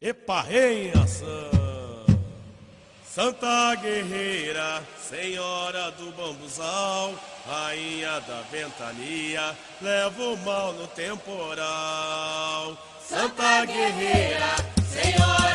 Eparrei em ação. Santa Guerreira, Senhora do Bambuzal, Rainha da Ventania, leva o mal no temporal. Santa Guerreira, Senhora